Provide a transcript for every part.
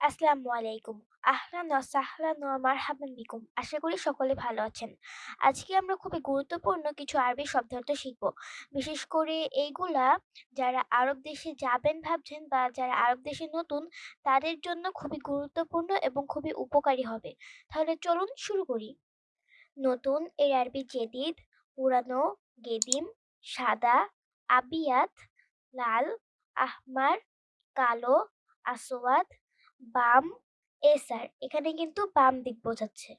আসসালামু আলাইকুম। আহলান ওয়া সাহলান ওয়া মারহাবান বিকুম। আশা করি সকলে ভালো আছেন। আজকে আমরা খুবই গুরুত্বপূর্ণ কিছু আরবি শব্দার্থ শিখব। বিশেষ করে এইগুলা যারা আরব দেশে যাবেন ভাবছেন বা যারা আরব দেশে নতুন, তাদের জন্য খুবই গুরুত্বপূর্ণ এবং খুবই উপকারী হবে। তাহলে চলুন শুরু করি। নতুন এর আরবি জেদিদ, পুরানো, গেদিম, সাদা, আবিয়াত, লাল, আহমার, কালো আসওয়াদ বাম এসার এখানে কিন্তু বাম দিক বোঝাচ্ছে।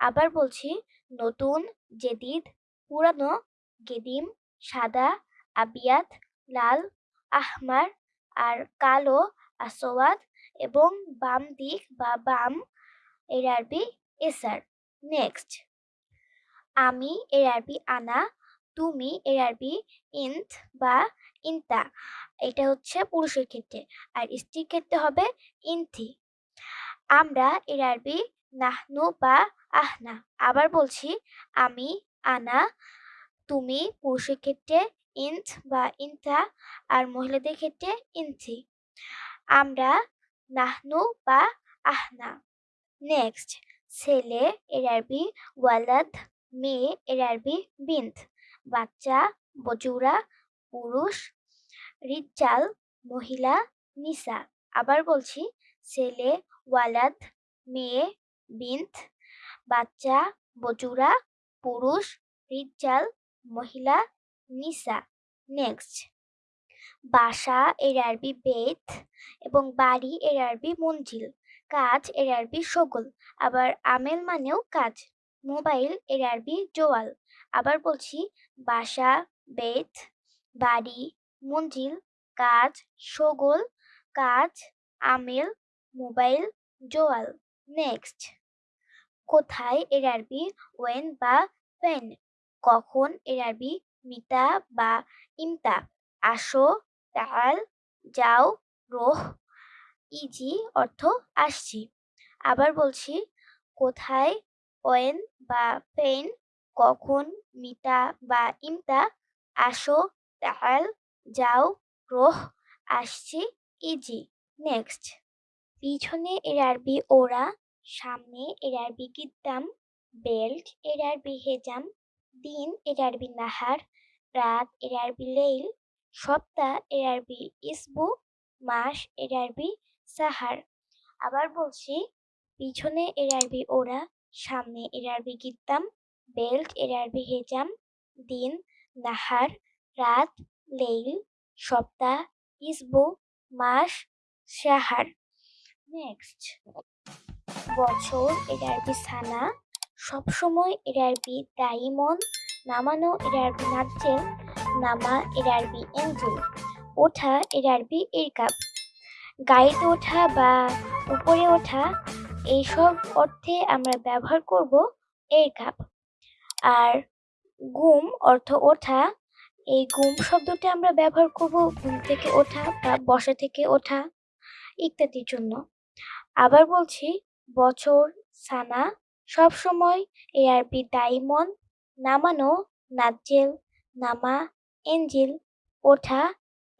আবার বলছি, নতুন, জেদিদ, পুরানো, গেদিম, সাদা, আবিয়াত, লাল, আহমার, আর কালো, আসওয়াদ এবং বাম দিক বা বাম এর আরবি এসার নেক্সট। আমি এর আরবি আনা তুমি এর আরবি ইন্ত বা ইনতা এটা হচ্ছে পুরুষের ক্ষেত্রে। আর স্ত্রীর ক্ষেত্রে হবে ইনথি আমরা এর আরবি নাহনু বা আহনা। আবার বলছি, আমি, আনা, তুমি পুরুষের ক্ষেত্রে ইন্ত বা ইনতা আর মহিলাদের ক্ষেত্রে ইনথি আমরা, নাহনু বা আহনা। নেক্সট ছেলে এর আরবি ওয়ালাদ, মেয়ে এর আরবি বিন্ত বাচ্চা, বজুরা, পুরুষ রিজাল মহিলা, নিসা। আবার বলছি, ছেলে, ওয়ালাদ, মেয়ে বিন্ত বাচ্চা, বজুরা, পুরুষ রিজাল মহিলা, নিসা। নেক্সট। বাসা এর আরবি বেত এবং বাড়ি এর আরবি মঞ্জিল। কাজ এর আরবি সগল আবার আমেল মানেও কাজ। মোবাইল এর আরবি জোয়াল। আবার বলছি বাসা, বেত, বাড়ি, মঞ্জিল, কাজ, সগোল, কাজ, আমেল, মোবাইল, জোয়াল। নেক্সট। কোথায় এর আরবি ওয়েন বা পেন কখন এর আরবি মিতা বা ইমতা? আসো, তাল, যাও, রোহ, ইজি অর্থ আসছি। আবার বলছি কোথায়, ওয়েন বা পেন কখন মিতা বা ইমতা আসো তাল যাও, রোহ, আসছি, ইজি, নেক্সট। পিছনে এর আরবি ওরা, সামনে এর আরবি কিদ্দাম বেল্ট এর আরবি হেজাম, দিন এর আরবি নাহার, রাত এর আরবি লেইল, সপ্তাহ এর আরবি ইসবু, মাস এর আরবি সাহার। আবার বলছি, পিছনে এর আরবি ওরা, সামনে এর আরবি গিদ্দাম বেল্ট এর আরবি হেজাম দিন, নাহার, রাত, লেইল, সপ্তাহ, ইসবু, মাস সাহার নেক্সট বছর এর আরবি সানা সবসময় এর আরবি দাইমন নামানো এর আরবি নাজ্জেল নামা এর আরবি এঞ্জেল, ওঠা এর আরবি এরকাব গাড়িতে ওঠা বা উপরে ওঠা, এইসব অর্থে আমরা ব্যবহার করব এরকাব আর গুম অর্থ ওঠা, এই গুম শব্দটি আমরা ব্যবহার করব ঘুম থেকে ওঠা বা বসা থেকে ওঠা ইত্যাদির জন্য। আবার বলছি, বছর, সানা, সবসময় এ আরবি দাইমন, নামানো, নাজ্জেল, নামা, এঞ্জিল, ওঠা,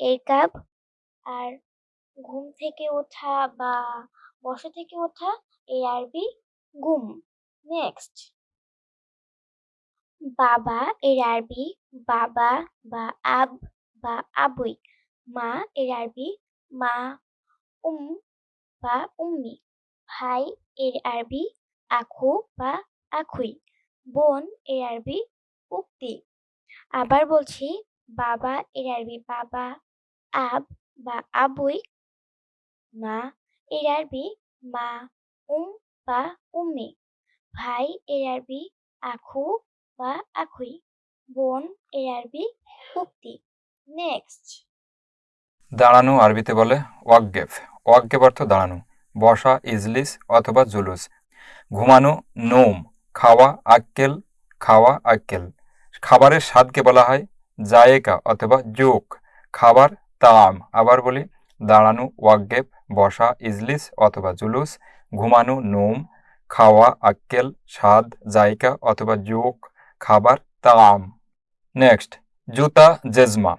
এরকাব আর ঘুম থেকে ওঠা বা বসা থেকে ওঠা এই আরবি গুম। নেক্সট। বাবা এর আরবি, বাবা বা আব বা আবুই, মা এর আরবি, মা, উম বা উম্মি, ভাই এর আরবি, আখু বা আখুই, বোন এর আরবি, উক্তি। আবার বলছি বাবা এর আরবি, বাবা, আব বা আবুই, মা এর আরবি, মা, উম বা উম্মি, ভাই এর আরবি, আখু বা আখুই বোন এর আরবি উক্তি। নেক্সট। দাঁড়ানো আরবিতে বলে ওয়াকগেফ। ওয়াকগেফ অর্থ দাঁড়ানো, বসা, ইজলিস অথবা জুলুস। ঘুমানো, নোম, খাওয়া, আক্কেল খাওয়া, আক্কেল। খাবারের স্বাদকে বলা হয় জায়েকা অথবা জোক। খাবার, তাম। আবার বলি দাঁড়ানো ওয়াকগেপ বসা, ইজলিস অথবা জুলুস। ঘুমানো, নোম, খাওয়া, আক্কেল, স্বাদ, জায়কা অথবা জোক। খাবার, তাম। নেক্সট জুতা, জেজমা।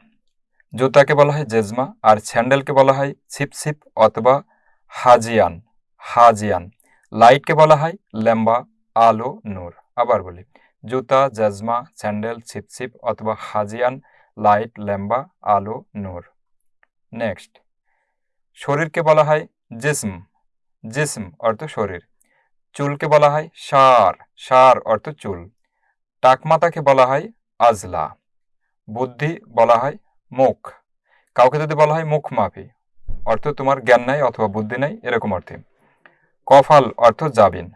জুতাকে বলা হয় জেজমা, আর স্যান্ডেলকে বলা হয় ছিপছিপ অথবা হাজিয়ান হাজিয়ান। লাইটকে বলা হয় ল্যাম্বা আলো, নূর। আবার বলি, জুতা, জাজমা, স্যান্ডেল ছিপছিপ অথবা হাজিয়ান, লাইট ল্যাম্বা আলো, নূর। নেক্সট শরীরকে বলা হয় জিসম। জিসম অর্থ শরীর। চুলকে বলা হয় সার। সার অর্থ চুল। টাকমাতাকে বলা হয় আজলা, বুদ্ধি বলা হয় মুখ, কাউকে যদি বলা হয় মুখ মাফি, অর্থ তোমার জ্ঞান নাই অথবা বুদ্ধি নাই, এরকম অর্থে। কফাল অর্থ জাবিন,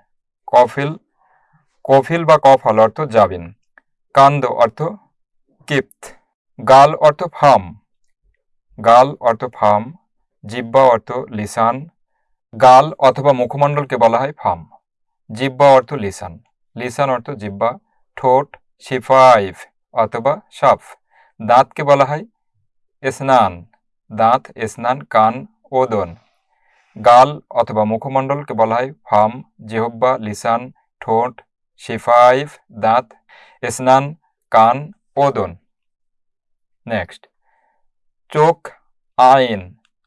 কফিল কফিল বা কফাল অর্থ জাবিন, কান্দ অর্থ কিপ্ত, গাল অর্থ ফাম, গাল অর্থ ফাম, জিব্বা অর্থ লিসান, গাল অথবা মুখমণ্ডলকে বলা হয় ফাম, জিব্বা অর্থ লিসান লিসান অর্থ জিব্বা ঠোঁট, শিফাইফ অথবা সাফ। দাঁতকে বলা হয় স্নান দাঁত স্নান কান ওদন গাল অথবা মুখমণ্ডলকে বলা হয় ফাম, জিহব্বা, লিসান, ঠোঁট, শিফাইফ, দাঁত স্নান কান ওদন নেক্সট। চোখ, আইন।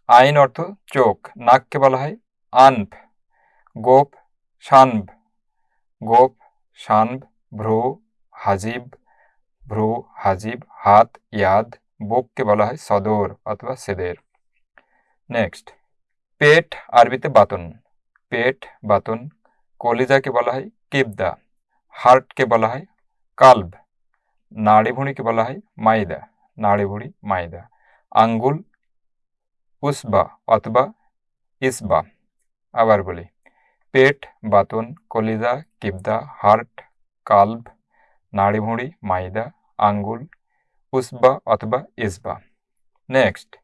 আইন অর্থ চোখ। নাককে বলা হয় আনফ। গোপ শানভ গোপ শানভ ভ্রু, হাজিব ভ্রু, হাজিব, হাত, ইয়াদ, বুককে বলা হয় সদর অথবা সেদের। নেক্সট, পেট আরবিতে বাতন। পেট, বাতন, কলিজাকে বলা হয় কিবদা। হার্টকে বলা হয় কালব। নাড়িভুঁড়িকে বলা হয় মাইদা। নাড়িভুঁড়ি, মাইদা। আঙ্গুল, উসবা অথবা ইসবা। আবার বলি, পেট, বাতন, কলিজা, কিবদা, হার্ট কালব নাড়িভুঁড়ি মাইদা, আঙ্গুল, উসবা অথবা ইসবা। নেক্সট,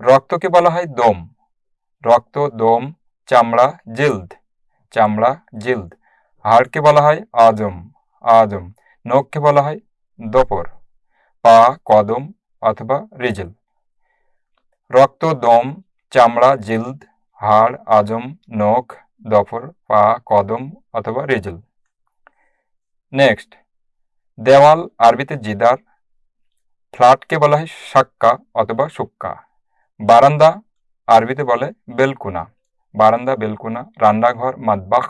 রক্তকে বলা হয় দম। রক্ত, দম, চামড়া, জিল্দ। চামড়া, জিল্দ। হাড়কে বলা হয় আজম। আজম। নখকে বলা হয় দপর। পা, কদম অথবা রিজল। রক্ত, দম, চামড়া, জিল্দ, হাড়, আজম, নখ দফর পা, কদম অথবা রিজল। নেক্সট দেওয়াল আরবিতে জিদার, ফ্ল্যাটকে বলা হয় সাক্কা অথবা সুক্কা। বারান্দা আরবিতে বলে বেলকুনা। বারান্দা, বেলকুনা, রান্নাঘর মাদবাখ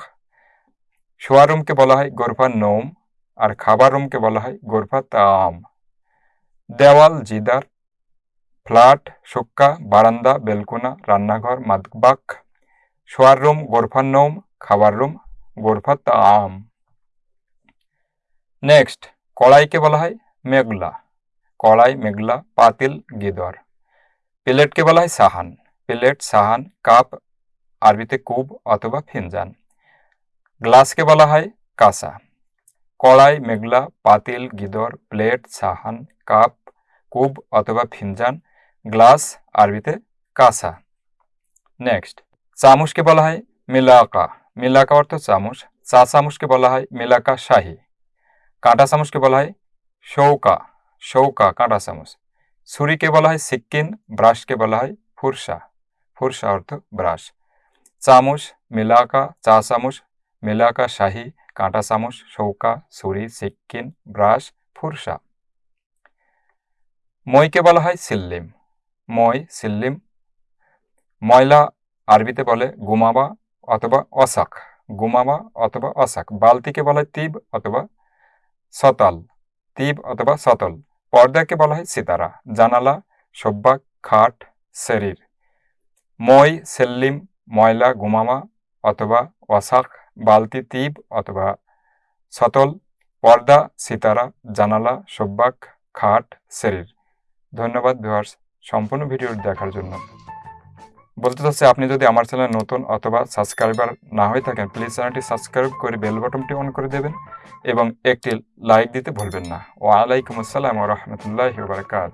শোয়ার রুমকে বলা হয় গোরফা নোম আর খাবার রুমকে বলা হয় গোরফা তাম। দেওয়াল জিদার, ফ্ল্যাট, সুক্কা, বারান্দা, বেলকুনা, রান্নাঘর মাদবাখ শোয়ার রুম গোরফা নোম, খাবার রুম গোরফা তাম। নেক্সট কড়াইকে বলা হয় মেঘলা। কড়াই, মেঘলা, পাতিল, গিদর। প্লেটকে বলা হয় সাহান। প্লেট সাহান, কাপ, আরবিতে কুব অথবা ফিনজান। গ্লাসকে বলা হয় কাসা কড়াই, মেঘলা, পাতিল, গিদর, প্লেট, সাহান, কাপ, কুব অথবা ফিনজান, গ্লাস, আরবিতে কাসা নেক্সট চামচকে বলা হয় মিলাকা। মিলাকা অর্থ চামচ। চা চামচকে বলা হয় মিলাকা শাহী। কাঁটা চামচকে বলা হয়? শৌকা। শৌকা, কাঁটা চামচ। ছুরিকে বলা হয়? সিক্কিন ব্রাশকে বলা হয়? ফুরসা। ফুরসা অর্থ ব্রাশ। চামচ, মিলাকা, চা চামচ, মিলাকা, শাহি, কাঁটা চামচ, শৌকা, ছুরি সিক্কিন ব্রাশ, ফুরসা। মইকে বলা হয়? সিল্লিম। মই, সিল্লিম। ময়লা আরবিতে বলে গুমাবা অথবা অসাক। গুমাবা অথবা অসাক। বালতিকে বলা হয়? তিব অথবা সতাল, তিব অথবা সতল। পর্দাকে বলা হয় সিতারা। জানালা সব্বাক খাট শরীর মই, সেল্লিম, ময়লা, গুমামা অথবা ওয়াসাক বালতি, তিব অথবা সতল। পর্দা, সিতারা, জানালা সব্বাক খাট শরীর ধন্যবাদ ভিউয়ার্স, সম্পূর্ণ ভিডিও দেখার জন্য। বলতে চাচ্ছি, আপনি যদি আমার চ্যানেল নতুন অথবা সাবস্ক্রাইবার না হয়ে থাকেন প্লিজ চ্যানেলটি সাবস্ক্রাইব করে বেল বাটনটি অন করে দেবেন এবং একটি লাইক দিতে ভুলবেন না। ওয়ালাইকুম আসসালাম রহমতুল্লাহ বারকাত